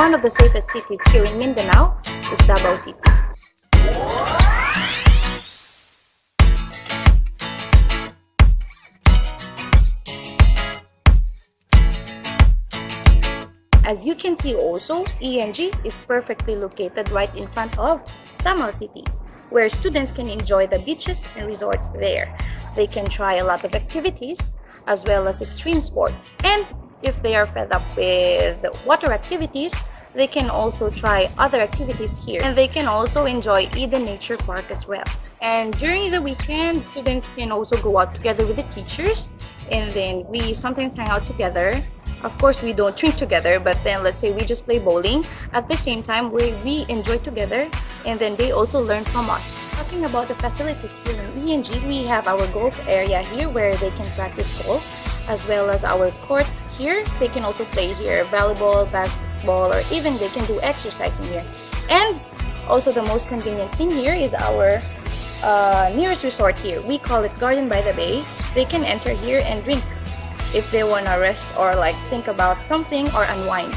one of the safest cities here in Mindanao is Davao City. As you can see also, ENG is perfectly located right in front of Samal City, where students can enjoy the beaches and resorts there. They can try a lot of activities as well as extreme sports. And if they are fed up with water activities, they can also try other activities here. And they can also enjoy Eden Nature Park as well. And during the weekend, students can also go out together with the teachers. And then we sometimes hang out together. Of course we don't drink together but then let's say we just play bowling. At the same time we, we enjoy together. And then they also learn from us. Talking about the facilities here in ENG we have our golf area here where they can practice golf as well as our court here they can also play here volleyball basketball or even they can do exercising here and also the most convenient thing here is our uh, nearest resort here we call it garden by the bay they can enter here and drink if they want to rest or like think about something or unwind.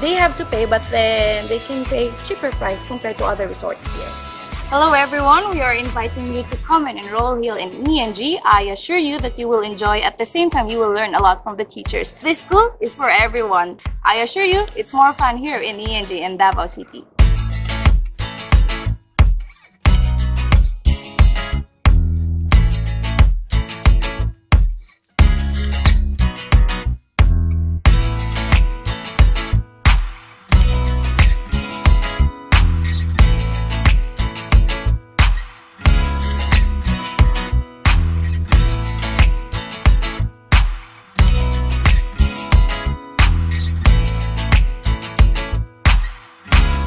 They have to pay but then they can pay cheaper price compared to other resorts here. Hello everyone, we are inviting you to come and enroll here in ENG. I assure you that you will enjoy at the same time you will learn a lot from the teachers. This school is for everyone. I assure you it's more fun here in ENG in Davao City.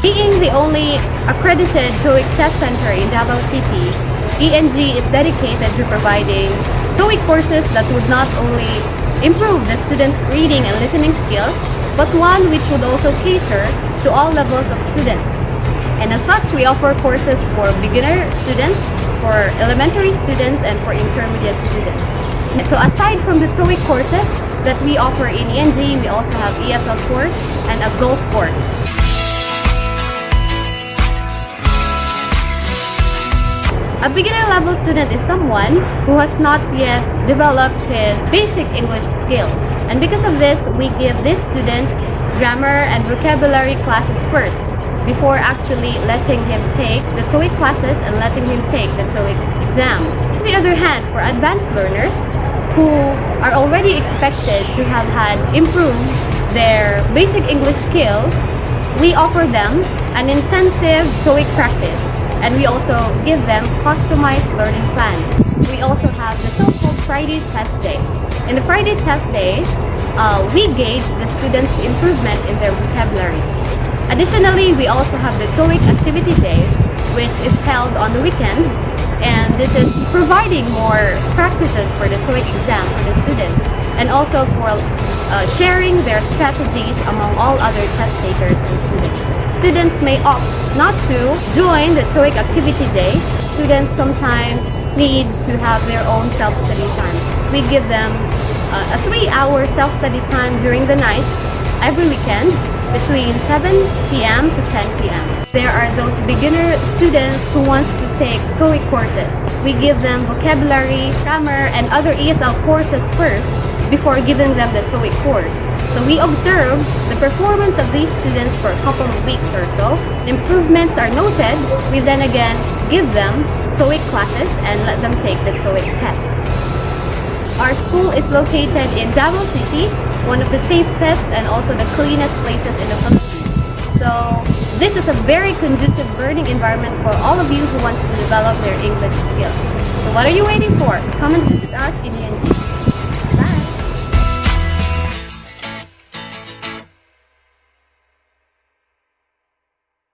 Being the only accredited TOEIC test center in Davao City, ENG is dedicated to providing TOEIC courses that would not only improve the students' reading and listening skills, but one which would also cater to all levels of students. And as such, we offer courses for beginner students, for elementary students, and for intermediate students. So aside from the TOEIC courses that we offer in ENG, we also have ESL course and a golf course. A beginner level student is someone who has not yet developed his basic English skills. And because of this, we give this student grammar and vocabulary classes first before actually letting him take the TOEIC classes and letting him take the TOEIC exam. On the other hand, for advanced learners who are already expected to have had improved their basic English skills, we offer them an intensive TOEIC practice and we also give them customized learning plans. We also have the so-called Friday test day. In the Friday test day, uh, we gauge the students' improvement in their vocabulary. Additionally, we also have the TOEIC activity day, which is held on the weekend, and this is providing more practices for the TOEIC exam for the students, and also for uh, sharing their strategies among all other test takers and students students may opt not to join the TOEIC activity day. Students sometimes need to have their own self-study time. We give them uh, a three-hour self-study time during the night every weekend between 7 p.m. to 10 p.m. There are those beginner students who want to take TOEIC courses. We give them vocabulary, grammar, and other ESL courses first before giving them the TOEIC course. So we observe the performance of these students for a couple of weeks or so. Improvements are noted. We then again give them TOEIC classes and let them take the TOEIC test. Our school is located in Davao City, one of the safest and also the cleanest places in the Philippines. So this is a very conducive learning environment for all of you who want to develop their English skills. So what are you waiting for? Come and visit us in ENG.